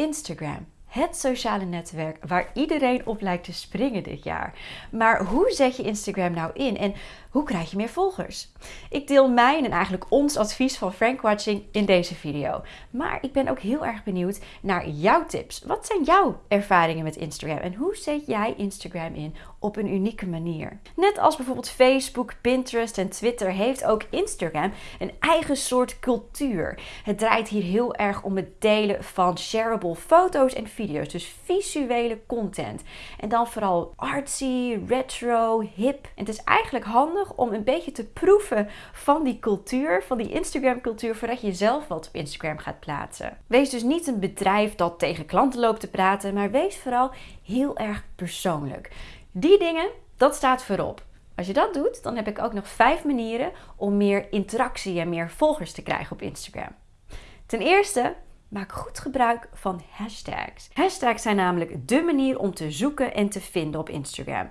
Instagram. Het sociale netwerk waar iedereen op lijkt te springen dit jaar. Maar hoe zet je Instagram nou in en hoe krijg je meer volgers? Ik deel mijn en eigenlijk ons advies van Frank Watching in deze video. Maar ik ben ook heel erg benieuwd naar jouw tips. Wat zijn jouw ervaringen met Instagram en hoe zet jij Instagram in op een unieke manier? Net als bijvoorbeeld Facebook, Pinterest en Twitter heeft ook Instagram een eigen soort cultuur. Het draait hier heel erg om het delen van shareable foto's en video's, dus visuele content. En dan vooral artsy, retro, hip. En het is eigenlijk handig om een beetje te proeven van die cultuur, van die Instagram-cultuur, voordat je zelf wat op Instagram gaat plaatsen. Wees dus niet een bedrijf dat tegen klanten loopt te praten, maar wees vooral heel erg persoonlijk. Die dingen, dat staat voorop. Als je dat doet, dan heb ik ook nog vijf manieren om meer interactie en meer volgers te krijgen op Instagram. Ten eerste, maak goed gebruik van hashtags. Hashtags zijn namelijk de manier om te zoeken en te vinden op Instagram.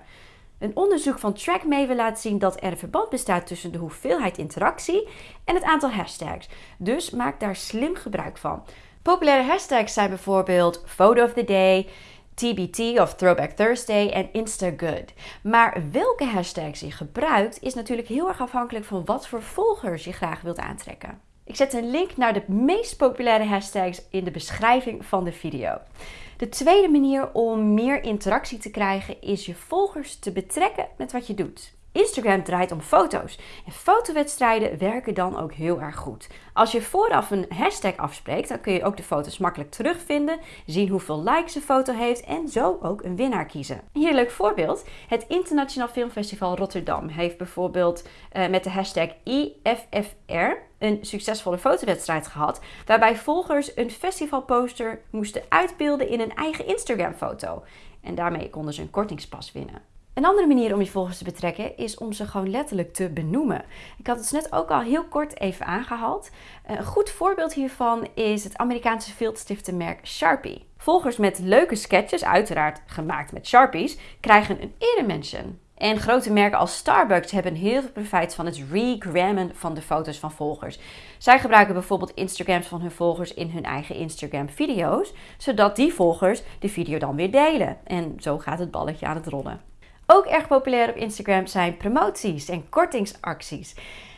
Een onderzoek van TrackMaven laat zien dat er een verband bestaat tussen de hoeveelheid interactie en het aantal hashtags. Dus maak daar slim gebruik van. Populaire hashtags zijn bijvoorbeeld Photo of the Day, TBT of Throwback Thursday en Instagood. Maar welke hashtags je gebruikt is natuurlijk heel erg afhankelijk van wat voor volgers je graag wilt aantrekken. Ik zet een link naar de meest populaire hashtags in de beschrijving van de video. De tweede manier om meer interactie te krijgen is je volgers te betrekken met wat je doet. Instagram draait om foto's en fotowedstrijden werken dan ook heel erg goed. Als je vooraf een hashtag afspreekt, dan kun je ook de foto's makkelijk terugvinden, zien hoeveel likes een foto heeft en zo ook een winnaar kiezen. Hier een leuk voorbeeld. Het Internationaal Filmfestival Rotterdam heeft bijvoorbeeld uh, met de hashtag IFFR een succesvolle fotowedstrijd gehad, waarbij volgers een festivalposter moesten uitbeelden in een eigen Instagram foto. En daarmee konden ze een kortingspas winnen. Een andere manier om je volgers te betrekken is om ze gewoon letterlijk te benoemen. Ik had het net ook al heel kort even aangehaald. Een goed voorbeeld hiervan is het Amerikaanse merk Sharpie. Volgers met leuke sketches, uiteraard gemaakt met Sharpies, krijgen een eremention. En grote merken als Starbucks hebben heel veel profijt van het regrammen van de foto's van volgers. Zij gebruiken bijvoorbeeld Instagrams van hun volgers in hun eigen Instagram video's, zodat die volgers de video dan weer delen. En zo gaat het balletje aan het rollen. Ook erg populair op Instagram zijn promoties en kortingsacties.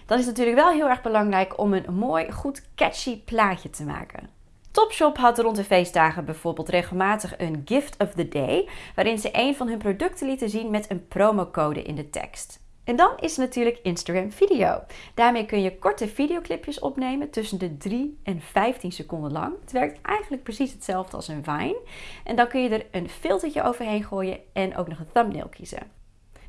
Dan is natuurlijk wel heel erg belangrijk om een mooi, goed catchy plaatje te maken. Topshop had rond de feestdagen bijvoorbeeld regelmatig een Gift of the Day, waarin ze een van hun producten lieten zien met een promocode in de tekst. En dan is natuurlijk Instagram video. Daarmee kun je korte videoclipjes opnemen tussen de 3 en 15 seconden lang. Het werkt eigenlijk precies hetzelfde als een Vine. En dan kun je er een filtertje overheen gooien en ook nog een thumbnail kiezen.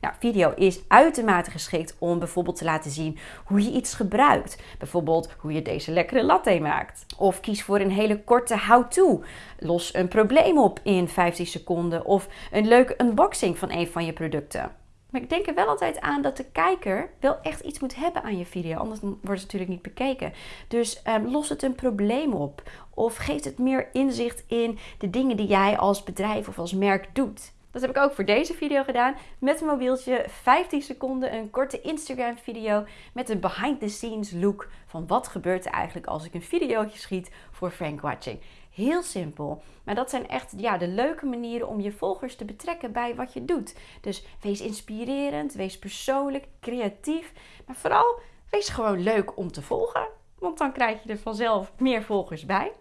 Nou, video is uitermate geschikt om bijvoorbeeld te laten zien hoe je iets gebruikt. Bijvoorbeeld hoe je deze lekkere latte maakt. Of kies voor een hele korte how-to. Los een probleem op in 15 seconden of een leuke unboxing van een van je producten. Maar ik denk er wel altijd aan dat de kijker wel echt iets moet hebben aan je video. Anders wordt het natuurlijk niet bekeken. Dus um, los het een probleem op. Of geeft het meer inzicht in de dingen die jij als bedrijf of als merk doet. Dat heb ik ook voor deze video gedaan. Met een mobieltje, 15 seconden, een korte Instagram video met een behind the scenes look van wat gebeurt er eigenlijk als ik een videootje schiet voor Frank Watching. Heel simpel. Maar dat zijn echt ja, de leuke manieren om je volgers te betrekken bij wat je doet. Dus wees inspirerend, wees persoonlijk, creatief. Maar vooral wees gewoon leuk om te volgen. Want dan krijg je er vanzelf meer volgers bij.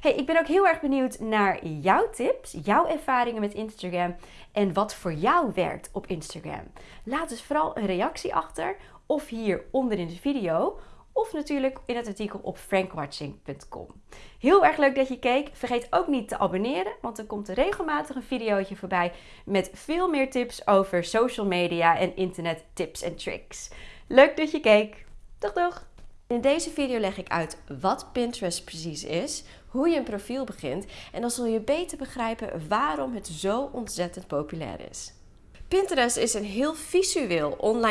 Hey, ik ben ook heel erg benieuwd naar jouw tips, jouw ervaringen met Instagram en wat voor jou werkt op Instagram. Laat dus vooral een reactie achter of hier onder in de video of natuurlijk in het artikel op frankwatching.com. Heel erg leuk dat je keek. Vergeet ook niet te abonneren, want er komt regelmatig een videootje voorbij met veel meer tips over social media en internet tips en tricks. Leuk dat je keek. Doeg doeg! In deze video leg ik uit wat Pinterest precies is, hoe je een profiel begint en dan zul je beter begrijpen waarom het zo ontzettend populair is. Pinterest is een heel visueel online